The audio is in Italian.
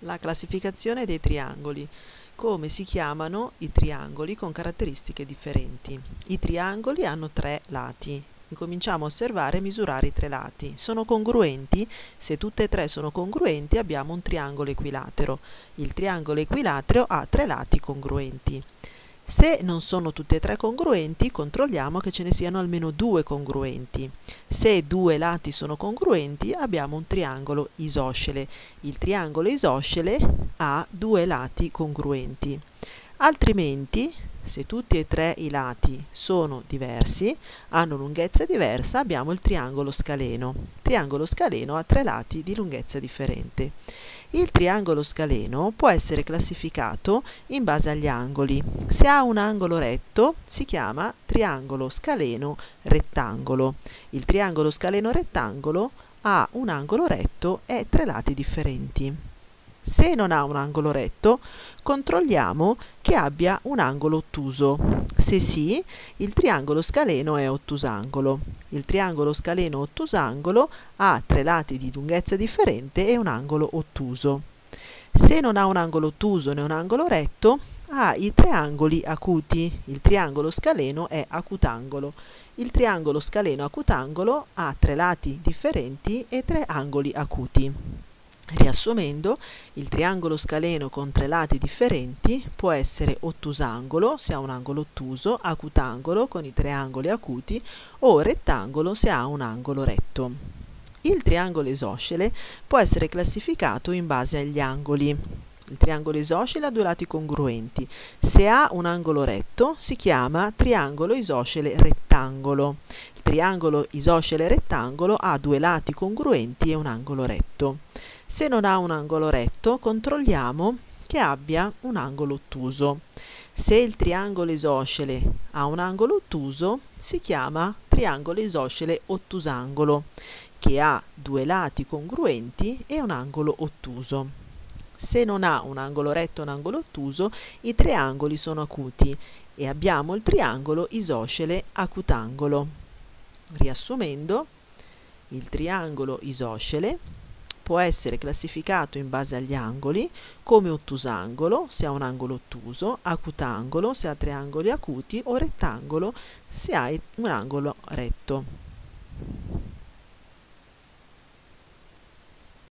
La classificazione dei triangoli. Come si chiamano i triangoli con caratteristiche differenti? I triangoli hanno tre lati. Incominciamo a osservare e misurare i tre lati. Sono congruenti? Se tutte e tre sono congruenti abbiamo un triangolo equilatero. Il triangolo equilatero ha tre lati congruenti. Se non sono tutte e tre congruenti, controlliamo che ce ne siano almeno due congruenti. Se due lati sono congruenti, abbiamo un triangolo isoscele. Il triangolo isoscele ha due lati congruenti. Altrimenti, se tutti e tre i lati sono diversi, hanno lunghezza diversa, abbiamo il triangolo scaleno. Il triangolo scaleno ha tre lati di lunghezza differente. Il triangolo scaleno può essere classificato in base agli angoli. Se ha un angolo retto si chiama triangolo scaleno rettangolo. Il triangolo scaleno rettangolo ha un angolo retto e tre lati differenti. Se non ha un angolo retto, controlliamo che abbia un angolo ottuso. Se sì, il triangolo scaleno è ottusangolo. Il triangolo scaleno ottusangolo ha tre lati di lunghezza differente e un angolo ottuso. Se non ha un angolo ottuso né un angolo retto, ha i tre angoli acuti. Il triangolo scaleno è acutangolo. Il triangolo scaleno acutangolo ha tre lati differenti e tre angoli acuti. Riassumendo, il triangolo scaleno con tre lati differenti può essere ottusangolo se ha un angolo ottuso, acutangolo con i tre angoli acuti o rettangolo se ha un angolo retto. Il triangolo isoscele può essere classificato in base agli angoli. Il triangolo isoscele ha due lati congruenti. Se ha un angolo retto si chiama triangolo isoscele rettangolo. Il triangolo isoscele rettangolo ha due lati congruenti e un angolo retto. Se non ha un angolo retto, controlliamo che abbia un angolo ottuso. Se il triangolo isoscele ha un angolo ottuso, si chiama triangolo isoscele ottusangolo, che ha due lati congruenti e un angolo ottuso. Se non ha un angolo retto e un angolo ottuso, i tre angoli sono acuti e abbiamo il triangolo isoscele acutangolo. Riassumendo, il triangolo isoscele può essere classificato in base agli angoli come ottusangolo se ha un angolo ottuso, acutangolo se ha tre angoli acuti o rettangolo se ha un angolo retto.